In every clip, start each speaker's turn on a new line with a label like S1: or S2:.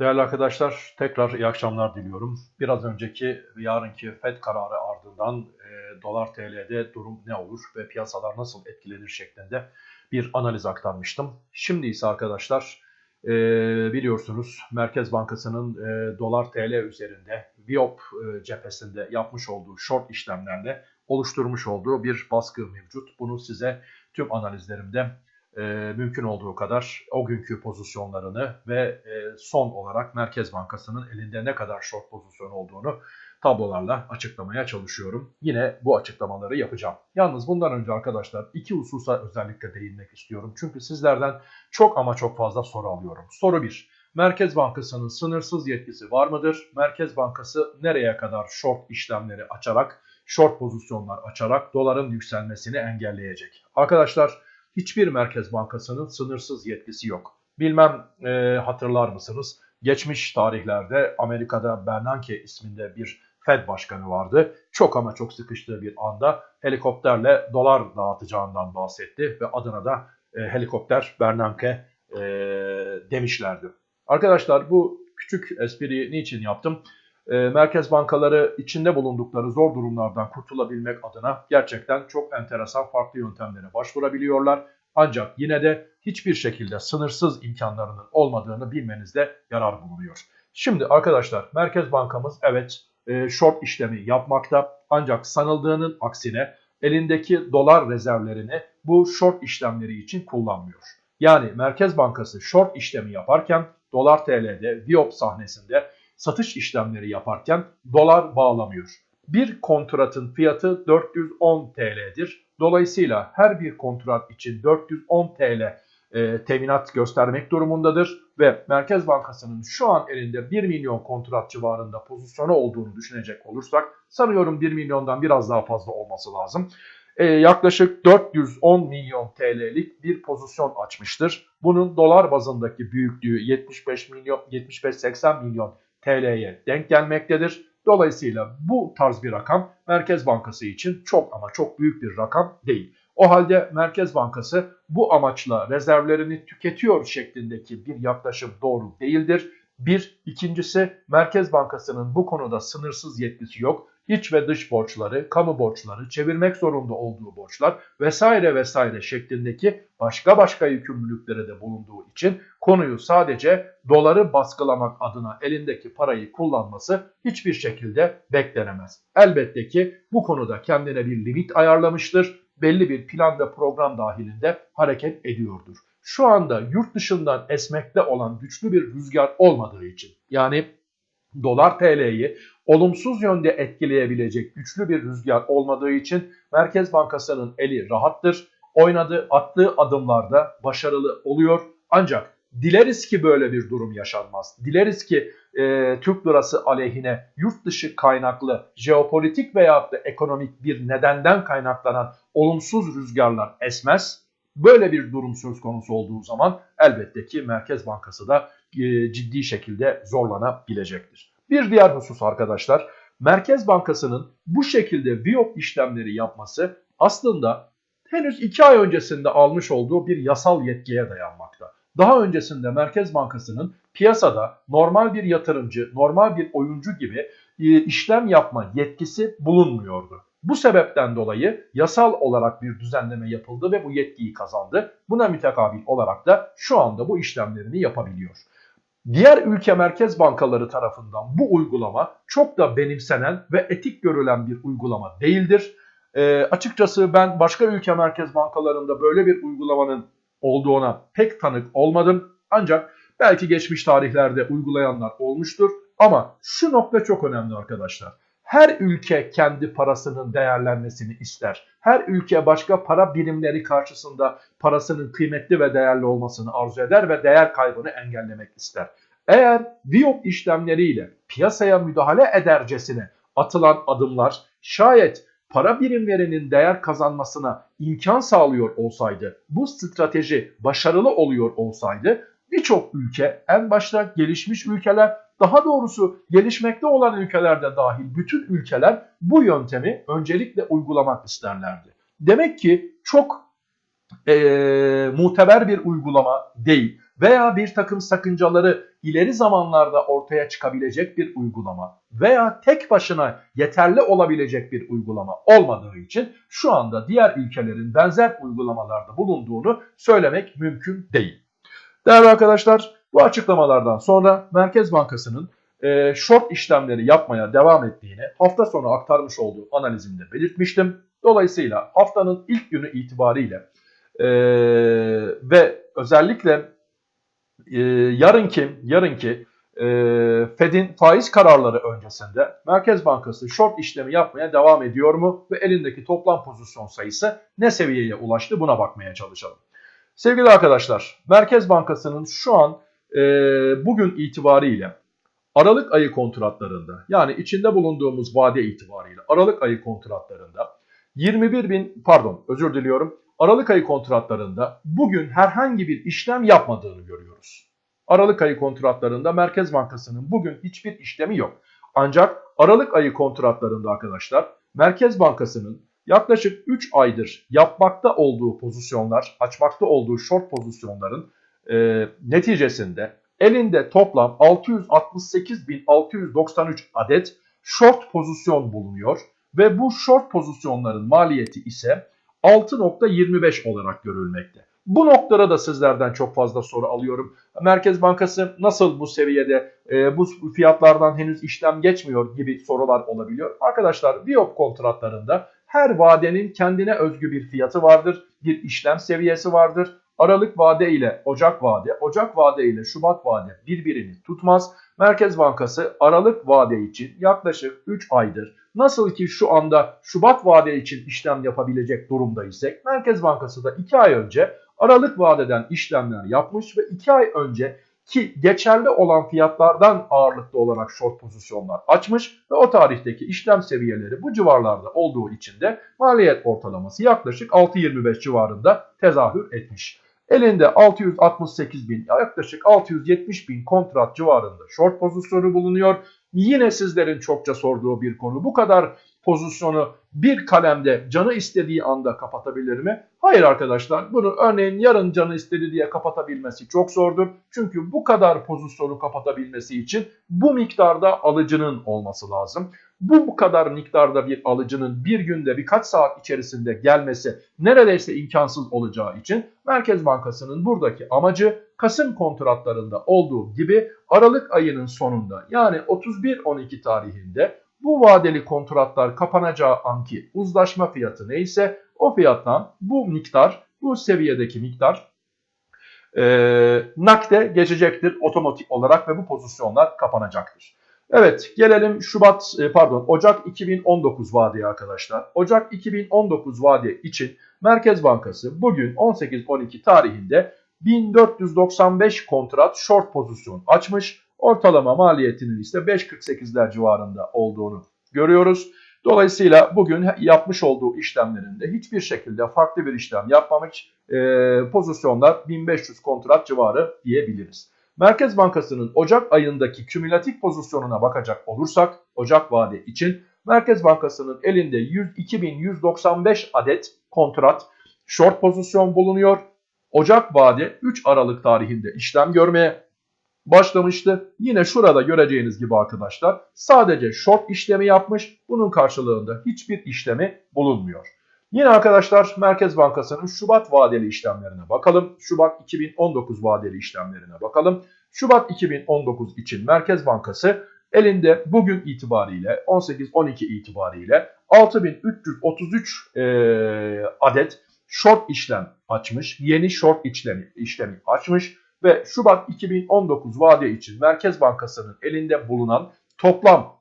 S1: Değerli arkadaşlar tekrar iyi akşamlar diliyorum. Biraz önceki yarınki FED kararı ardından e, dolar TL'de durum ne olur ve piyasalar nasıl etkilenir şeklinde bir analiz aktarmıştım. Şimdi ise arkadaşlar e, biliyorsunuz Merkez Bankası'nın e, dolar TL üzerinde Viop e, cephesinde yapmış olduğu short işlemlerle oluşturmuş olduğu bir baskı mevcut. Bunu size tüm analizlerimde e, mümkün olduğu kadar o günkü pozisyonlarını ve e, son olarak Merkez Bankası'nın elinde ne kadar short pozisyon olduğunu tablolarla açıklamaya çalışıyorum. Yine bu açıklamaları yapacağım. Yalnız bundan önce arkadaşlar iki hususa özellikle değinmek istiyorum. Çünkü sizlerden çok ama çok fazla soru alıyorum. Soru 1. Merkez Bankası'nın sınırsız yetkisi var mıdır? Merkez Bankası nereye kadar short işlemleri açarak, short pozisyonlar açarak doların yükselmesini engelleyecek? Arkadaşlar hiçbir merkez bankasının sınırsız yetkisi yok. Bilmem e, hatırlar mısınız? Geçmiş tarihlerde Amerika'da Bernanke isminde bir Fed başkanı vardı. Çok ama çok sıkıştığı bir anda helikopterle dolar dağıtacağından bahsetti ve adına da e, helikopter Bernanke e, demişlerdi. Arkadaşlar bu küçük espriyi niçin yaptım? E, merkez bankaları içinde bulundukları zor durumlardan kurtulabilmek adına gerçekten çok enteresan farklı yöntemlere başvurabiliyorlar. Ancak yine de hiçbir şekilde sınırsız imkanlarının olmadığını bilmenizde yarar bulunuyor. Şimdi arkadaşlar Merkez Bankamız evet e, short işlemi yapmakta ancak sanıldığının aksine elindeki dolar rezervlerini bu short işlemleri için kullanmıyor. Yani Merkez Bankası short işlemi yaparken dolar TL'de Viop sahnesinde satış işlemleri yaparken dolar bağlamıyor. Bir kontratın fiyatı 410 TL'dir. Dolayısıyla her bir kontrat için 410 TL e, teminat göstermek durumundadır ve Merkez Bankası'nın şu an elinde 1 milyon kontrat civarında pozisyonu olduğunu düşünecek olursak sanıyorum 1 milyondan biraz daha fazla olması lazım. E, yaklaşık 410 milyon TL'lik bir pozisyon açmıştır. Bunun dolar bazındaki büyüklüğü 75 milyon 75-80 milyon TL'ye denk gelmektedir. Dolayısıyla bu tarz bir rakam Merkez Bankası için çok ama çok büyük bir rakam değil. O halde Merkez Bankası bu amaçla rezervlerini tüketiyor şeklindeki bir yaklaşım doğru değildir. Bir, ikincisi Merkez Bankası'nın bu konuda sınırsız yetkisi yok. İç ve dış borçları, kamu borçları, çevirmek zorunda olduğu borçlar vesaire vesaire şeklindeki başka başka yükümlülükleri de bulunduğu için konuyu sadece doları baskılamak adına elindeki parayı kullanması hiçbir şekilde beklenemez. Elbette ki bu konuda kendine bir limit ayarlamıştır. Belli bir plan ve program dahilinde hareket ediyordur. Şu anda yurt dışından esmekte olan güçlü bir rüzgar olmadığı için yani dolar TL'yi olumsuz yönde etkileyebilecek güçlü bir rüzgar olmadığı için Merkez Bankası'nın eli rahattır. Oynadığı, attığı adımlarda başarılı oluyor. Ancak dileriz ki böyle bir durum yaşanmaz. Dileriz ki e, Türk lirası aleyhine yurt dışı kaynaklı jeopolitik veya da ekonomik bir nedenden kaynaklanan olumsuz rüzgarlar esmez. Böyle bir durum söz konusu olduğu zaman elbette ki Merkez Bankası da ciddi şekilde zorlanabilecektir. Bir diğer husus arkadaşlar Merkez Bankası'nın bu şekilde Viyop işlemleri yapması aslında henüz 2 ay öncesinde almış olduğu bir yasal yetkiye dayanmakta. Daha öncesinde Merkez Bankası'nın piyasada normal bir yatırımcı, normal bir oyuncu gibi e, işlem yapma yetkisi bulunmuyordu. Bu sebepten dolayı yasal olarak bir düzenleme yapıldı ve bu yetkiyi kazandı. Buna mütekabil olarak da şu anda bu işlemlerini yapabiliyor. Diğer ülke merkez bankaları tarafından bu uygulama çok da benimsenen ve etik görülen bir uygulama değildir. E, açıkçası ben başka ülke merkez bankalarında böyle bir uygulamanın olduğuna pek tanık olmadım. Ancak belki geçmiş tarihlerde uygulayanlar olmuştur. Ama şu nokta çok önemli arkadaşlar. Her ülke kendi parasının değerlenmesini ister. Her ülke başka para birimleri karşısında parasının kıymetli ve değerli olmasını arzu eder ve değer kaybını engellemek ister. Eğer Viyop işlemleriyle piyasaya müdahale edercesine atılan adımlar şayet para birimlerinin değer kazanmasına imkan sağlıyor olsaydı, bu strateji başarılı oluyor olsaydı birçok ülke en başta gelişmiş ülkeler daha doğrusu gelişmekte olan ülkelerde dahil bütün ülkeler bu yöntemi öncelikle uygulamak isterlerdi. Demek ki çok e, muteber bir uygulama değil. veya bir takım sakıncaları ileri zamanlarda ortaya çıkabilecek bir uygulama veya tek başına yeterli olabilecek bir uygulama olmadığı için şu anda diğer ülkelerin benzer uygulamalarda bulunduğunu söylemek mümkün değil. Değerli arkadaşlar bu açıklamalardan sonra Merkez Bankası'nın e, short işlemleri yapmaya devam ettiğini hafta sonu aktarmış olduğu analizimde belirtmiştim. Dolayısıyla haftanın ilk günü itibariyle e, ve özellikle e, yarınki yarınki e, Fed'in faiz kararları öncesinde Merkez Bankası short işlemi yapmaya devam ediyor mu ve elindeki toplam pozisyon sayısı ne seviyeye ulaştı buna bakmaya çalışalım. Sevgili arkadaşlar Merkez Bankası'nın şu an e, bugün itibariyle Aralık ayı kontratlarında yani içinde bulunduğumuz vade itibariyle Aralık ayı kontratlarında 21 bin pardon özür diliyorum Aralık ayı kontratlarında bugün herhangi bir işlem yapmadığını görüyoruz. Aralık ayı kontratlarında Merkez Bankası'nın bugün hiçbir işlemi yok. Ancak Aralık ayı kontratlarında arkadaşlar Merkez Bankası'nın yaklaşık 3 aydır yapmakta olduğu pozisyonlar, açmakta olduğu short pozisyonların e, neticesinde elinde toplam 668.693 adet short pozisyon bulunuyor ve bu short pozisyonların maliyeti ise 6.25 olarak görülmekte. Bu noktada da sizlerden çok fazla soru alıyorum. Merkez Bankası nasıl bu seviyede e, bu fiyatlardan henüz işlem geçmiyor gibi sorular olabiliyor. Arkadaşlar Biop kontratlarında her vadenin kendine özgü bir fiyatı vardır, bir işlem seviyesi vardır. Aralık vade ile Ocak vade, Ocak vade ile Şubat vade birbirini tutmaz. Merkez Bankası Aralık vade için yaklaşık 3 aydır nasıl ki şu anda Şubat vade için işlem yapabilecek durumda isek Merkez Bankası da 2 ay önce Aralık vadeden işlemler yapmış ve 2 ay önce ki geçerli olan fiyatlardan ağırlıklı olarak short pozisyonlar açmış ve o tarihteki işlem seviyeleri bu civarlarda olduğu için de maliyet ortalaması yaklaşık 6.25 civarında tezahür etmiş. Elinde 668 bin yaklaşık 670 bin kontrat civarında short pozisyonu bulunuyor. Yine sizlerin çokça sorduğu bir konu. Bu kadar pozisyonu bir kalemde canı istediği anda kapatabilir mi? Hayır arkadaşlar. Bunu örneğin yarın canı istedi diye kapatabilmesi çok zordur. Çünkü bu kadar pozisyonu kapatabilmesi için bu miktarda alıcının olması lazım. Bu bu kadar miktarda bir alıcının bir günde birkaç saat içerisinde gelmesi neredeyse imkansız olacağı için Merkez Bankası'nın buradaki amacı Kasım kontratlarında olduğu gibi Aralık ayının sonunda yani 31-12 tarihinde bu vadeli kontratlar kapanacağı anki uzlaşma fiyatı neyse o fiyattan bu miktar, bu seviyedeki miktar e, nakde geçecektir otomatik olarak ve bu pozisyonlar kapanacaktır. Evet gelelim Şubat e, pardon Ocak 2019 vadeye arkadaşlar. Ocak 2019 vade için Merkez Bankası bugün 18-12 tarihinde 1495 kontrat short pozisyon açmış. Ortalama maliyetinin ise 5.48'ler civarında olduğunu görüyoruz. Dolayısıyla bugün yapmış olduğu işlemlerinde hiçbir şekilde farklı bir işlem yapmamış e, pozisyonlar 1500 kontrat civarı diyebiliriz. Merkez Bankası'nın Ocak ayındaki kümülatif pozisyonuna bakacak olursak Ocak vade için Merkez Bankası'nın elinde 102.195 adet kontrat short pozisyon bulunuyor. Ocak vade 3 Aralık tarihinde işlem görmeye başlamıştı. Yine şurada göreceğiniz gibi arkadaşlar sadece short işlemi yapmış. Bunun karşılığında hiçbir işlemi bulunmuyor. Yine arkadaşlar Merkez Bankası'nın Şubat vadeli işlemlerine bakalım. Şubat 2019 vadeli işlemlerine bakalım. Şubat 2019 için Merkez Bankası elinde bugün itibariyle 18-12 itibariyle 6333 e, adet short işlem açmış. Yeni short işlemi, işlemi açmış ve Şubat 2019 vade için Merkez Bankası'nın elinde bulunan toplam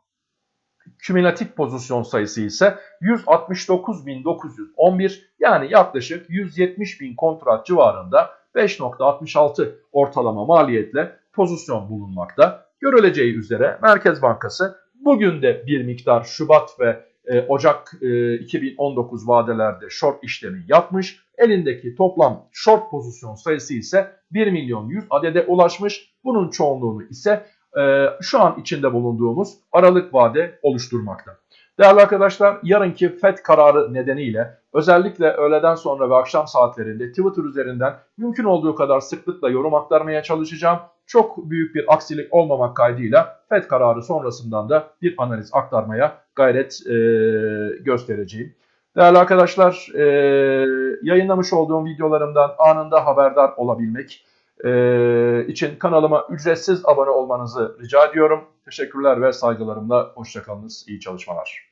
S1: kümülatif pozisyon sayısı ise 169.911 yani yaklaşık 170.000 kontrat civarında 5.66 ortalama maliyetle pozisyon bulunmakta. Görüleceği üzere Merkez Bankası bugün de bir miktar Şubat ve e, Ocak e, 2019 vadelerde short işlemi yapmış. Elindeki toplam short pozisyon sayısı ise 1 milyon 100 adede ulaşmış. Bunun çoğunluğunu ise e, şu an içinde bulunduğumuz Aralık vade oluşturmakta. Değerli arkadaşlar yarınki FED kararı nedeniyle özellikle öğleden sonra ve akşam saatlerinde Twitter üzerinden mümkün olduğu kadar sıklıkla yorum aktarmaya çalışacağım. Çok büyük bir aksilik olmamak kaydıyla FED kararı sonrasından da bir analiz aktarmaya gayret e, göstereceğim. Değerli arkadaşlar, e, yayınlamış olduğum videolarımdan anında haberdar olabilmek e, için kanalıma ücretsiz abone olmanızı rica ediyorum. Teşekkürler ve saygılarımla hoşçakalınız. İyi çalışmalar.